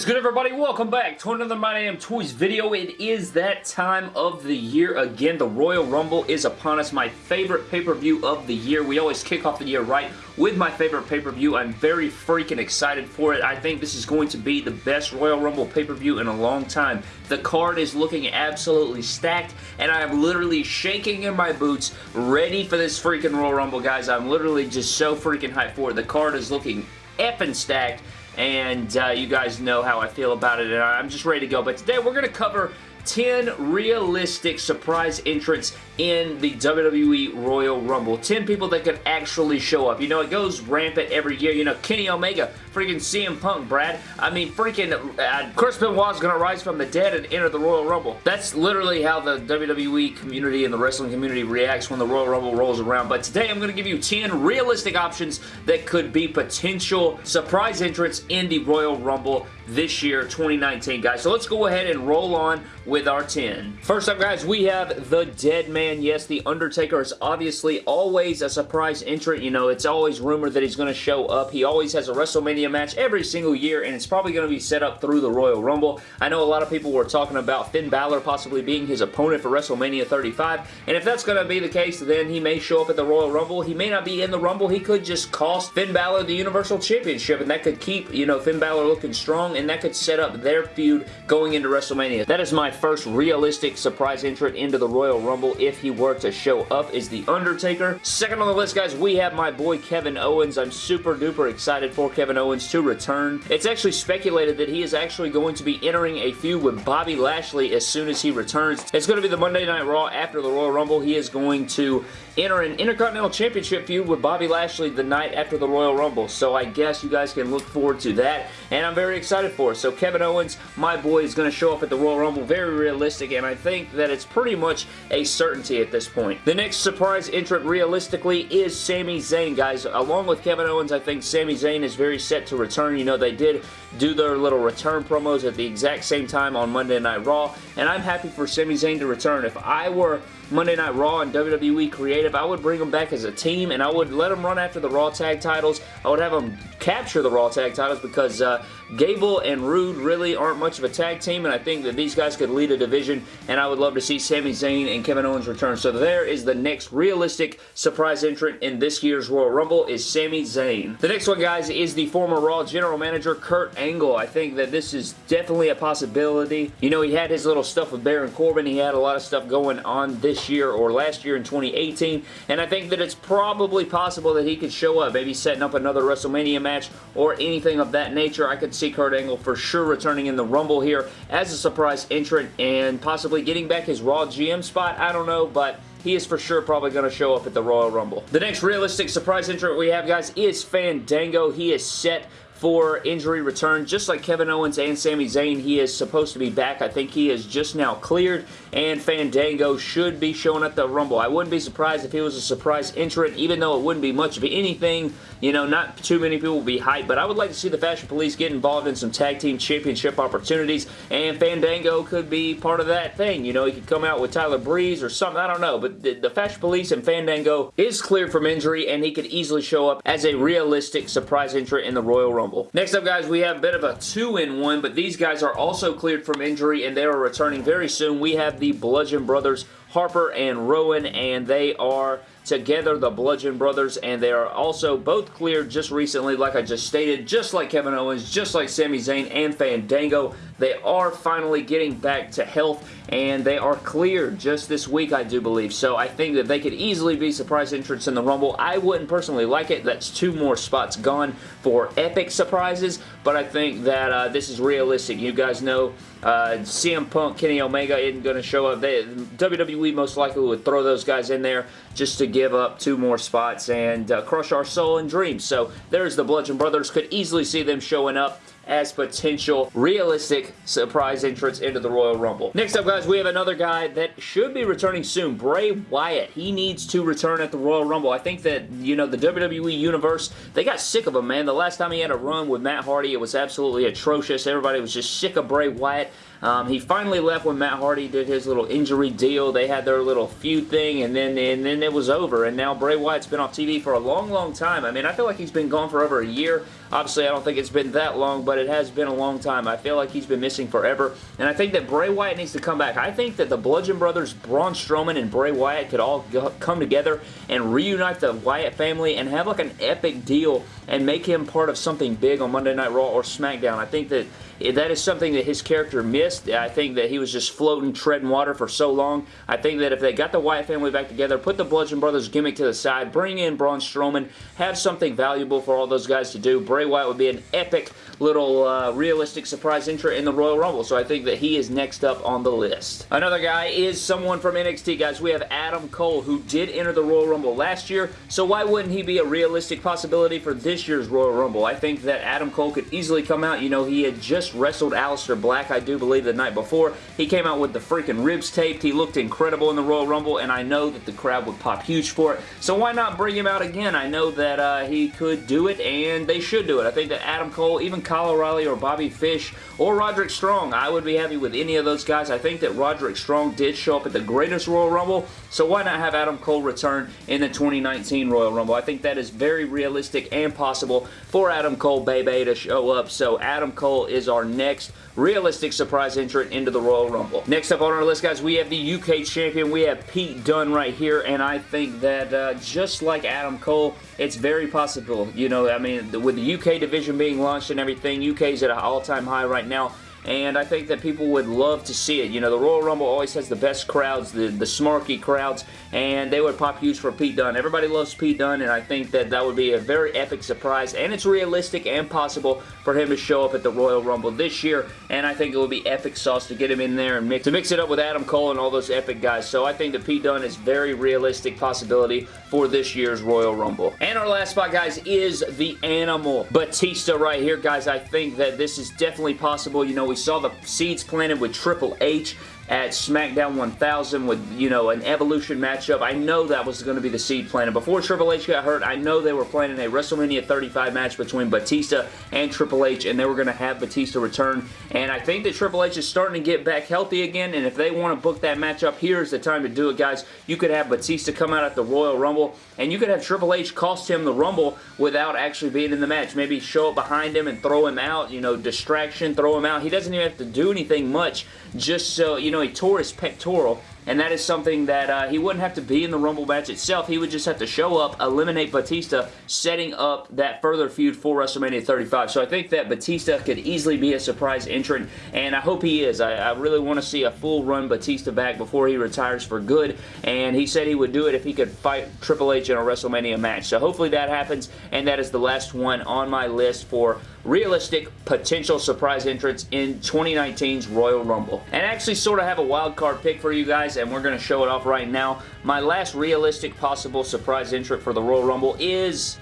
is good everybody? Welcome back to another My Damn Toys video. It is that time of the year again. The Royal Rumble is upon us. My favorite pay-per-view of the year. We always kick off the year right with my favorite pay-per-view. I'm very freaking excited for it. I think this is going to be the best Royal Rumble pay-per-view in a long time. The card is looking absolutely stacked and I am literally shaking in my boots ready for this freaking Royal Rumble guys. I'm literally just so freaking hyped for it. The card is looking effing stacked and uh, you guys know how I feel about it, and I'm just ready to go. But today we're going to cover 10 realistic surprise entrants in the WWE Royal Rumble. 10 people that could actually show up. You know, it goes rampant every year. You know, Kenny Omega, freaking CM Punk, Brad. I mean, freaking uh, Chris is going to rise from the dead and enter the Royal Rumble. That's literally how the WWE community and the wrestling community reacts when the Royal Rumble rolls around. But today I'm going to give you 10 realistic options that could be potential surprise entrants in the Royal Rumble this year, 2019, guys. So let's go ahead and roll on with our 10. First up, guys, we have The Dead Man. And yes, The Undertaker is obviously always a surprise entrant. You know, it's always rumored that he's going to show up. He always has a WrestleMania match every single year, and it's probably going to be set up through the Royal Rumble. I know a lot of people were talking about Finn Balor possibly being his opponent for WrestleMania 35, and if that's going to be the case, then he may show up at the Royal Rumble. He may not be in the Rumble. He could just cost Finn Balor the Universal Championship, and that could keep, you know, Finn Balor looking strong and that could set up their feud going into WrestleMania. That is my first realistic surprise entrant into the Royal Rumble if he were to show up is The Undertaker. Second on the list, guys, we have my boy Kevin Owens. I'm super duper excited for Kevin Owens to return. It's actually speculated that he is actually going to be entering a feud with Bobby Lashley as soon as he returns. It's going to be the Monday Night Raw after the Royal Rumble. He is going to enter an Intercontinental Championship feud with Bobby Lashley the night after the Royal Rumble. So I guess you guys can look forward to that. And I'm very excited for it. So Kevin Owens, my boy, is going to show up at the Royal Rumble. Very realistic. And I think that it's pretty much a certainty at this point. The next surprise entrant realistically is Sami Zayn, guys. Along with Kevin Owens, I think Sami Zayn is very set to return. You know, they did do their little return promos at the exact same time on Monday Night Raw. And I'm happy for Sami Zayn to return. If I were Monday Night Raw and WWE Creative, I would bring them back as a team and I would let them run after the Raw Tag titles. I would have them capture the Raw Tag titles because uh, Gable and Roode really aren't much of a tag team and I think that these guys could lead a division and I would love to see Sami Zayn and Kevin Owens return. So there is the next realistic surprise entrant in this year's Royal Rumble is Sami Zayn. The next one, guys, is the former Raw General Manager Kurt Angle. I think that this is definitely a possibility. You know, he had his little stuff with Baron Corbin. He had a lot of stuff going on this year or last year in 2018 and I think that it's probably possible that he could show up, maybe setting up another WrestleMania match or anything of that nature. I could see Kurt Angle for sure returning in the Rumble here as a surprise entrant and possibly getting back his Raw GM spot. I don't know, but he is for sure probably going to show up at the Royal Rumble. The next realistic surprise entrant we have, guys, is Fandango. He is set for injury return. Just like Kevin Owens and Sami Zayn, he is supposed to be back. I think he is just now cleared, and Fandango should be showing at the Rumble. I wouldn't be surprised if he was a surprise entrant, even though it wouldn't be much of anything. You know, not too many people will be hyped, but I would like to see the Fashion Police get involved in some tag team championship opportunities, and Fandango could be part of that thing. You know, he could come out with Tyler Breeze or something. I don't know, but the, the Fashion Police and Fandango is cleared from injury, and he could easily show up as a realistic surprise entrant in the Royal Rumble. Rumble. Next up, guys, we have a bit of a two-in-one, but these guys are also cleared from injury, and they are returning very soon. We have the Bludgeon Brothers, Harper and Rowan, and they are together, the Bludgeon Brothers, and they are also both cleared just recently, like I just stated, just like Kevin Owens, just like Sami Zayn and Fandango. They are finally getting back to health, and they are cleared just this week, I do believe. So I think that they could easily be surprise entrants in the Rumble. I wouldn't personally like it. That's two more spots gone for epic surprises, but I think that uh, this is realistic. You guys know uh, CM Punk, Kenny Omega isn't going to show up. They, WWE most likely would throw those guys in there just to give up two more spots and uh, crush our soul and dreams. So there's the Bludgeon Brothers. Could easily see them showing up as potential realistic surprise entrance into the Royal Rumble. Next up, guys, we have another guy that should be returning soon, Bray Wyatt. He needs to return at the Royal Rumble. I think that, you know, the WWE Universe, they got sick of him, man. The last time he had a run with Matt Hardy, it was absolutely atrocious. Everybody was just sick of Bray Wyatt. Um, he finally left when Matt Hardy did his little injury deal. They had their little feud thing, and then and then it was over. And now Bray Wyatt's been off TV for a long, long time. I mean, I feel like he's been gone for over a year. Obviously, I don't think it's been that long, but it has been a long time. I feel like he's been missing forever, and I think that Bray Wyatt needs to come back. I think that the Bludgeon Brothers, Braun Strowman and Bray Wyatt could all come together and reunite the Wyatt family and have like an epic deal and make him part of something big on Monday Night Raw or SmackDown. I think that that is something that his character missed. I think that he was just floating, treading water for so long. I think that if they got the Wyatt family back together, put the Bludgeon Brothers gimmick to the side, bring in Braun Strowman, have something valuable for all those guys to do, Bray Wyatt would be an epic little uh, realistic surprise entrant in the Royal Rumble. So I think that he is next up on the list. Another guy is someone from NXT, guys. We have Adam Cole, who did enter the Royal Rumble last year. So why wouldn't he be a realistic possibility for this year's Royal Rumble? I think that Adam Cole could easily come out. You know, he had just wrestled Aleister Black, I do believe, the night before. He came out with the freaking ribs taped. He looked incredible in the Royal Rumble, and I know that the crowd would pop huge for it. So why not bring him out again? I know that uh, he could do it, and they should do it. I think that Adam Cole, even Kyle O'Reilly or Bobby Fish or Roderick Strong, I would be happy with any of those guys. I think that Roderick Strong did show up at the greatest Royal Rumble, so why not have Adam Cole return in the 2019 Royal Rumble? I think that is very realistic and possible for Adam Cole Bay Bay to show up. So Adam Cole is our next realistic surprise entrant into the Royal Rumble. Next up on our list, guys, we have the UK Champion. We have Pete Dunne right here, and I think that uh, just like Adam Cole, it's very possible. You know, I mean, with the UK division being launched and everything, UK is at an all-time high right now and I think that people would love to see it. You know, the Royal Rumble always has the best crowds, the, the smarky crowds, and they would pop huge for Pete Dunne. Everybody loves Pete Dunne, and I think that that would be a very epic surprise, and it's realistic and possible for him to show up at the Royal Rumble this year, and I think it would be epic sauce to get him in there and mix, to mix it up with Adam Cole and all those epic guys. So I think that Pete Dunne is very realistic possibility for this year's Royal Rumble. And our last spot, guys, is the Animal. Batista right here, guys. I think that this is definitely possible. You know, we saw the seeds planted with Triple H at SmackDown 1000 with, you know, an Evolution matchup. I know that was going to be the seed planted. Before Triple H got hurt, I know they were planning a WrestleMania 35 match between Batista and Triple H, and they were going to have Batista return. And I think that Triple H is starting to get back healthy again, and if they want to book that matchup, here's the time to do it, guys. You could have Batista come out at the Royal Rumble, and you could have Triple H cost him the Rumble without actually being in the match. Maybe show up behind him and throw him out, you know, distraction, throw him out. He doesn't even have to do anything much just so, you know, know, he tore his pectoral and that is something that uh, he wouldn't have to be in the Rumble match itself. He would just have to show up, eliminate Batista, setting up that further feud for WrestleMania 35. So I think that Batista could easily be a surprise entrant, and I hope he is. I, I really want to see a full run Batista back before he retires for good, and he said he would do it if he could fight Triple H in a WrestleMania match. So hopefully that happens, and that is the last one on my list for realistic potential surprise entrants in 2019's Royal Rumble. And I actually sort of have a wild card pick for you guys guys, and we're going to show it off right now. My last realistic possible surprise entrant for the Royal Rumble is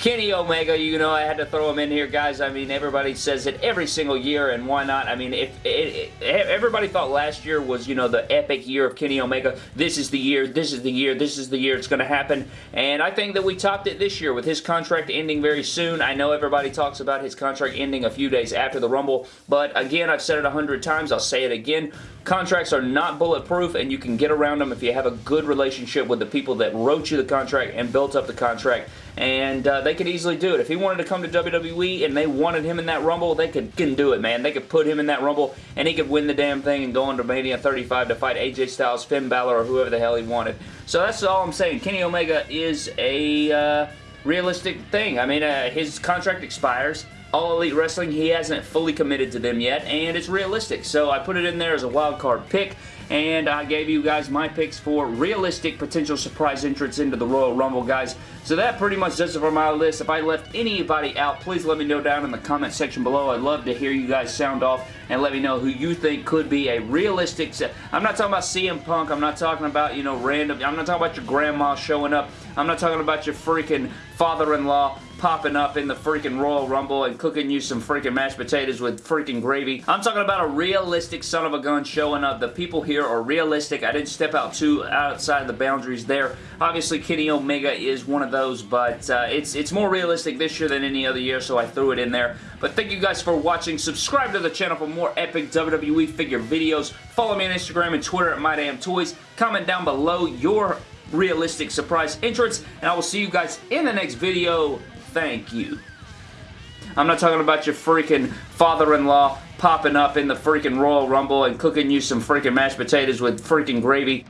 Kenny Omega, you know, I had to throw him in here, guys. I mean, everybody says it every single year, and why not? I mean, if it, it, everybody thought last year was, you know, the epic year of Kenny Omega, this is the year, this is the year, this is the year it's going to happen, and I think that we topped it this year with his contract ending very soon. I know everybody talks about his contract ending a few days after the Rumble, but again, I've said it a hundred times, I'll say it again. Contracts are not bulletproof, and you can get around them if you have a good relationship with the people that wrote you the contract and built up the contract, and uh, they could easily do it. If he wanted to come to WWE and they wanted him in that Rumble, they could can do it, man. They could put him in that Rumble and he could win the damn thing and go into Mania 35 to fight AJ Styles, Finn Balor, or whoever the hell he wanted. So that's all I'm saying. Kenny Omega is a uh, realistic thing. I mean, uh, his contract expires. All Elite Wrestling, he hasn't fully committed to them yet, and it's realistic. So I put it in there as a wild card pick and I gave you guys my picks for realistic potential surprise entrants into the Royal Rumble, guys. So that pretty much does it for my list. If I left anybody out, please let me know down in the comment section below. I'd love to hear you guys sound off and let me know who you think could be a realistic. I'm not talking about CM Punk. I'm not talking about, you know, random. I'm not talking about your grandma showing up. I'm not talking about your freaking father-in-law popping up in the freaking Royal Rumble and cooking you some freaking mashed potatoes with freaking gravy. I'm talking about a realistic son of a gun showing up. The people here are realistic. I didn't step out too outside of the boundaries there. Obviously, Kenny Omega is one of those, but uh, it's, it's more realistic this year than any other year, so I threw it in there. But thank you guys for watching. Subscribe to the channel for more epic WWE figure videos. Follow me on Instagram and Twitter at MyDamnToys. Comment down below your realistic surprise entrance, and I will see you guys in the next video. Thank you. I'm not talking about your freaking father-in-law popping up in the freaking Royal Rumble and cooking you some freaking mashed potatoes with freaking gravy.